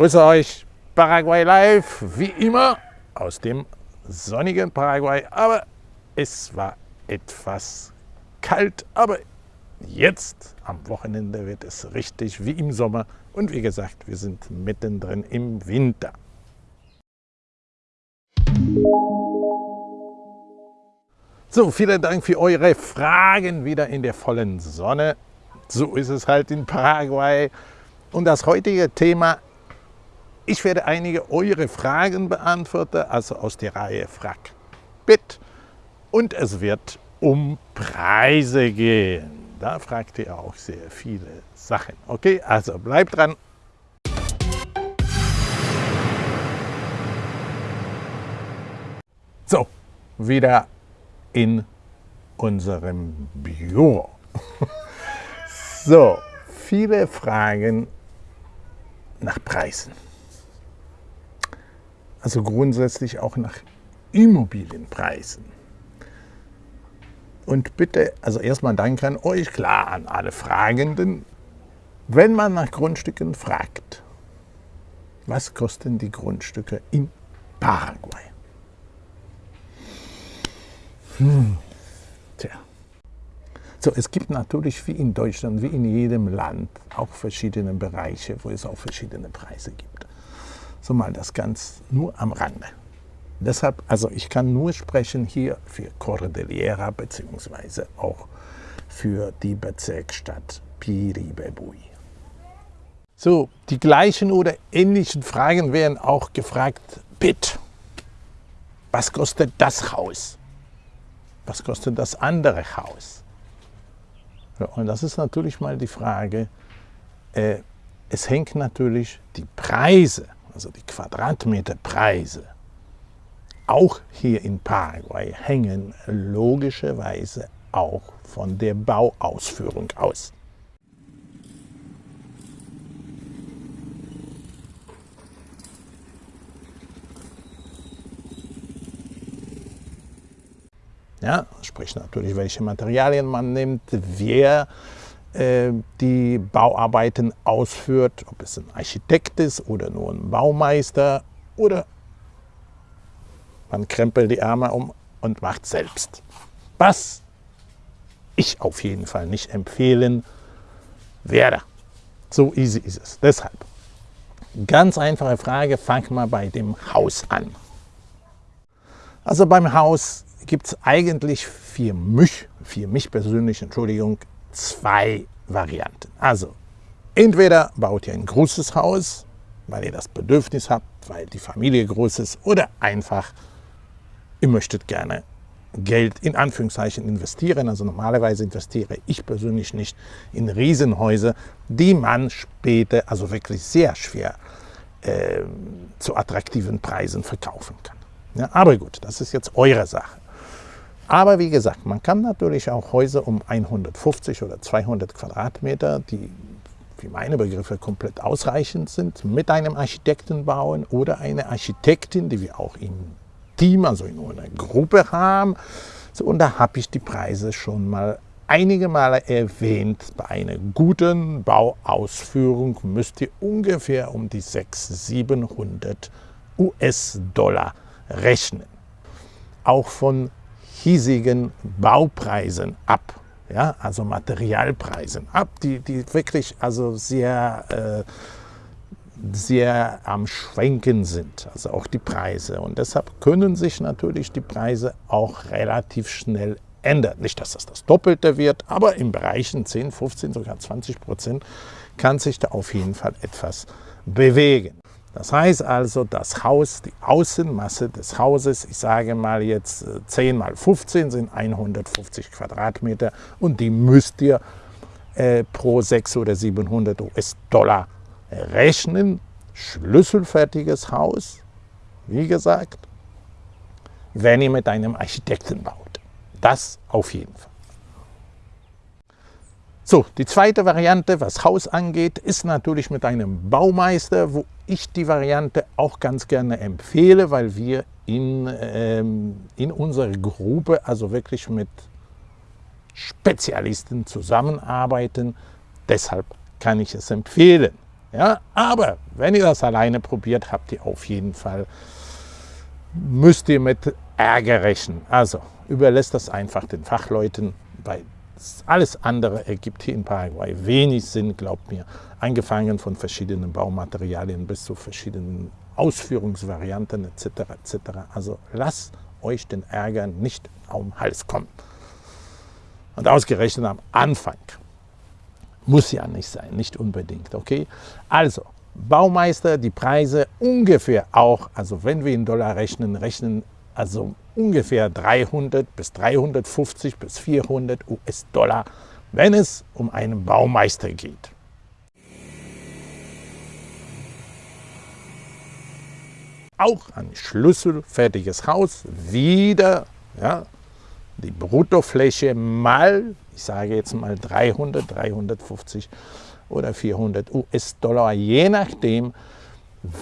grüße euch, Paraguay Live, wie immer aus dem sonnigen Paraguay. Aber es war etwas kalt, aber jetzt am Wochenende wird es richtig wie im Sommer. Und wie gesagt, wir sind mittendrin im Winter. So, vielen Dank für eure Fragen wieder in der vollen Sonne. So ist es halt in Paraguay. Und das heutige Thema, ich werde einige eure Fragen beantworten, also aus der Reihe Frag Bit. Und es wird um Preise gehen. Da fragt ihr auch sehr viele Sachen. Okay, also bleibt dran. So, wieder in unserem Büro. so, viele Fragen nach Preisen. Also grundsätzlich auch nach Immobilienpreisen. Und bitte, also erstmal Dank an euch, klar an alle Fragenden. Wenn man nach Grundstücken fragt, was kosten die Grundstücke in Paraguay? Hm. Tja. So, es gibt natürlich wie in Deutschland, wie in jedem Land, auch verschiedene Bereiche, wo es auch verschiedene Preise gibt. So mal das ganz nur am Rande. Deshalb, also ich kann nur sprechen hier für Cordillera beziehungsweise auch für die Bezirksstadt Piribebui. So, die gleichen oder ähnlichen Fragen werden auch gefragt, Bitte, was kostet das Haus? was kostet das andere Haus? Und das ist natürlich mal die Frage, äh, es hängt natürlich die Preise, also die Quadratmeterpreise, auch hier in Paraguay hängen logischerweise auch von der Bauausführung aus. Ja, sprich natürlich, welche Materialien man nimmt, wer die Bauarbeiten ausführt, ob es ein Architekt ist oder nur ein Baumeister oder man krempelt die Arme um und macht selbst. Was ich auf jeden Fall nicht empfehlen werde. So easy ist es. Deshalb, ganz einfache Frage, fang mal bei dem Haus an. Also beim Haus gibt es eigentlich für mich, für mich persönlich, Entschuldigung, zwei Varianten. Also entweder baut ihr ein großes Haus, weil ihr das Bedürfnis habt, weil die Familie groß ist oder einfach, ihr möchtet gerne Geld in Anführungszeichen investieren. Also normalerweise investiere ich persönlich nicht in Riesenhäuser, die man später, also wirklich sehr schwer, äh, zu attraktiven Preisen verkaufen kann. Ja, aber gut, das ist jetzt eure Sache. Aber wie gesagt, man kann natürlich auch Häuser um 150 oder 200 Quadratmeter, die für meine Begriffe komplett ausreichend sind, mit einem Architekten bauen oder eine Architektin, die wir auch im Team, also in einer Gruppe haben. So, und da habe ich die Preise schon mal einige Male erwähnt. Bei einer guten Bauausführung müsst ihr ungefähr um die 600, 700 US-Dollar rechnen. Auch von hiesigen Baupreisen ab, ja, also Materialpreisen ab, die, die wirklich also sehr, äh, sehr am Schwenken sind, also auch die Preise. Und deshalb können sich natürlich die Preise auch relativ schnell ändern. Nicht, dass das das Doppelte wird, aber in Bereichen 10, 15, sogar 20 Prozent kann sich da auf jeden Fall etwas bewegen. Das heißt also, das Haus, die Außenmasse des Hauses, ich sage mal jetzt 10 äh, mal 15 sind 150 Quadratmeter und die müsst ihr äh, pro 600 oder 700 US-Dollar rechnen. Schlüsselfertiges Haus, wie gesagt, wenn ihr mit einem Architekten baut. Das auf jeden Fall. So, die zweite Variante, was Haus angeht, ist natürlich mit einem Baumeister, wo ich die Variante auch ganz gerne empfehle, weil wir in, ähm, in unserer Gruppe also wirklich mit Spezialisten zusammenarbeiten. Deshalb kann ich es empfehlen. Ja, aber wenn ihr das alleine probiert, habt ihr auf jeden Fall, müsst ihr mit Ärger rechnen. Also überlässt das einfach den Fachleuten, weil alles andere ergibt hier in Paraguay wenig Sinn, glaubt mir. Angefangen von verschiedenen Baumaterialien bis zu verschiedenen Ausführungsvarianten etc. etc. Also lasst euch den Ärger nicht den Hals kommen. Und ausgerechnet am Anfang. Muss ja nicht sein, nicht unbedingt. Okay? Also, Baumeister, die Preise ungefähr auch, also wenn wir in Dollar rechnen, rechnen also ungefähr 300 bis 350 bis 400 US-Dollar, wenn es um einen Baumeister geht. Auch ein schlüsselfertiges Haus, wieder ja, die Bruttofläche mal, ich sage jetzt mal 300, 350 oder 400 US-Dollar, je nachdem,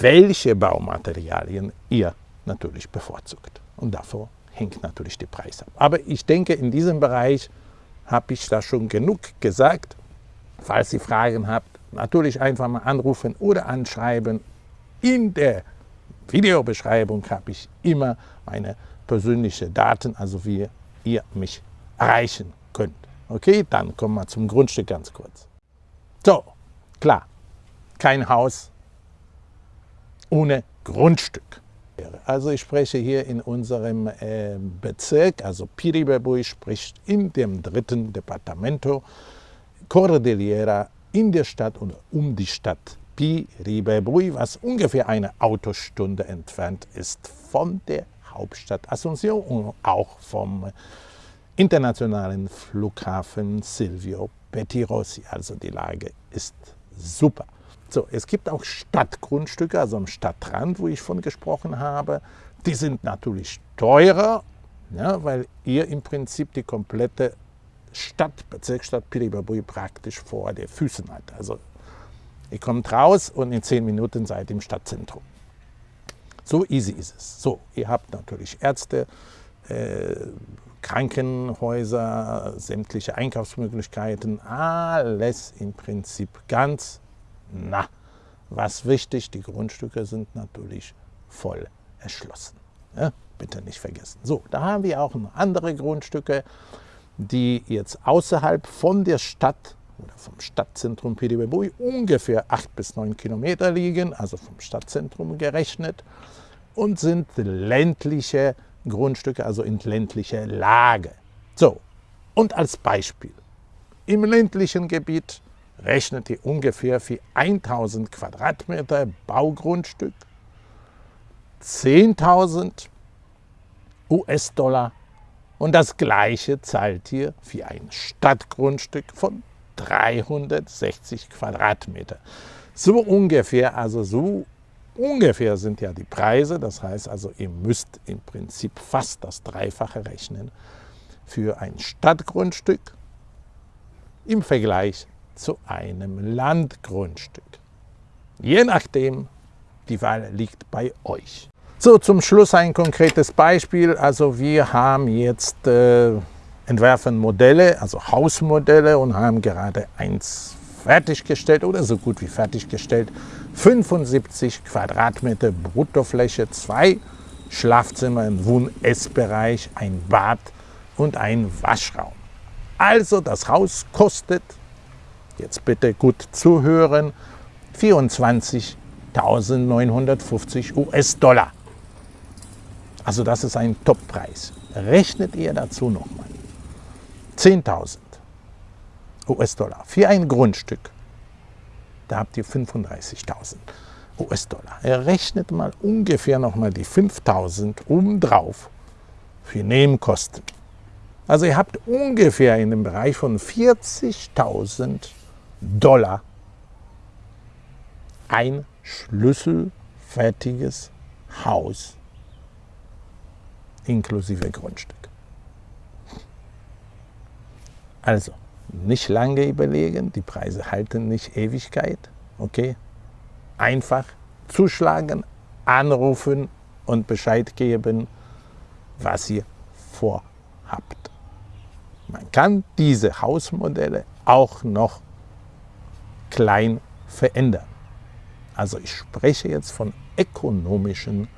welche Baumaterialien ihr natürlich bevorzugt. Und davor hängt natürlich der Preis ab. Aber ich denke, in diesem Bereich habe ich da schon genug gesagt. Falls ihr Fragen habt, natürlich einfach mal anrufen oder anschreiben. In der Videobeschreibung habe ich immer meine persönlichen Daten, also wie ihr mich erreichen könnt. Okay, dann kommen wir zum Grundstück ganz kurz. So, klar, kein Haus ohne Grundstück. Also ich spreche hier in unserem äh, Bezirk, also Piribebui spricht in dem dritten Departamento Cordillera in der Stadt oder um die Stadt Piribebui, was ungefähr eine Autostunde entfernt ist von der Hauptstadt Asunción und auch vom internationalen Flughafen Silvio Pettirossi. Also die Lage ist super. So, es gibt auch Stadtgrundstücke, also am Stadtrand, wo ich von gesprochen habe. Die sind natürlich teurer, ja, weil ihr im Prinzip die komplette Stadt, Bezirksstadt Piribabui praktisch vor den Füßen habt. Also ihr kommt raus und in zehn Minuten seid ihr im Stadtzentrum. So easy ist es. So, ihr habt natürlich Ärzte, äh, Krankenhäuser, sämtliche Einkaufsmöglichkeiten, alles im Prinzip ganz na. Was wichtig, die Grundstücke sind natürlich voll erschlossen. Ja, bitte nicht vergessen. So, da haben wir auch noch andere Grundstücke, die jetzt außerhalb von der Stadt oder vom Stadtzentrum Pidibebui ungefähr 8 bis 9 Kilometer liegen, also vom Stadtzentrum gerechnet, und sind ländliche Grundstücke, also in ländlicher Lage. So, und als Beispiel, im ländlichen Gebiet rechnet ihr ungefähr für 1000 Quadratmeter Baugrundstück 10.000 US-Dollar und das gleiche zahlt ihr für ein Stadtgrundstück von 360 Quadratmeter. So ungefähr, also so ungefähr sind ja die Preise. Das heißt also, ihr müsst im Prinzip fast das Dreifache rechnen für ein Stadtgrundstück im Vergleich zu einem Landgrundstück. Je nachdem, die Wahl liegt bei euch. So, zum Schluss ein konkretes Beispiel. Also wir haben jetzt äh, entwerfen Modelle, also Hausmodelle und haben gerade eins fertiggestellt oder so gut wie fertiggestellt. 75 Quadratmeter Bruttofläche, zwei Schlafzimmer, ein Wohn-Essbereich, ein Bad und ein Waschraum. Also das Haus kostet jetzt bitte gut zuhören, 24.950 US-Dollar. Also das ist ein Toppreis. Rechnet ihr dazu nochmal 10.000 US-Dollar für ein Grundstück. Da habt ihr 35.000 US-Dollar. Rechnet mal ungefähr nochmal die 5.000 obendrauf für Nebenkosten. Also ihr habt ungefähr in dem Bereich von 40.000 Dollar ein schlüsselfertiges Haus inklusive Grundstück. Also nicht lange überlegen, die Preise halten nicht Ewigkeit, okay? Einfach zuschlagen, anrufen und Bescheid geben, was ihr vorhabt. Man kann diese Hausmodelle auch noch klein verändern. Also ich spreche jetzt von ökonomischen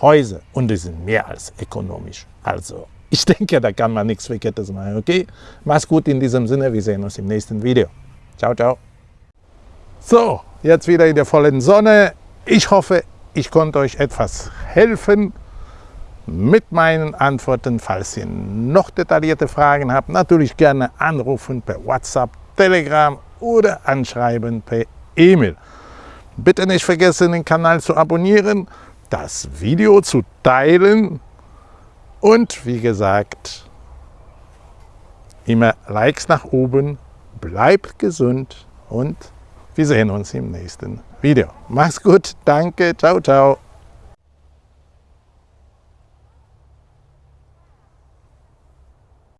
Häusern und die sind mehr als ökonomisch. Also ich denke, da kann man nichts Verkehrtes machen. Okay, mach's gut in diesem Sinne. Wir sehen uns im nächsten Video. Ciao, ciao. So, jetzt wieder in der vollen Sonne. Ich hoffe, ich konnte euch etwas helfen mit meinen Antworten. Falls ihr noch detaillierte Fragen habt, natürlich gerne anrufen per WhatsApp, Telegram oder anschreiben per E-Mail. Bitte nicht vergessen, den Kanal zu abonnieren, das Video zu teilen und wie gesagt, immer Likes nach oben, bleibt gesund und wir sehen uns im nächsten Video. Mach's gut, danke, ciao, ciao.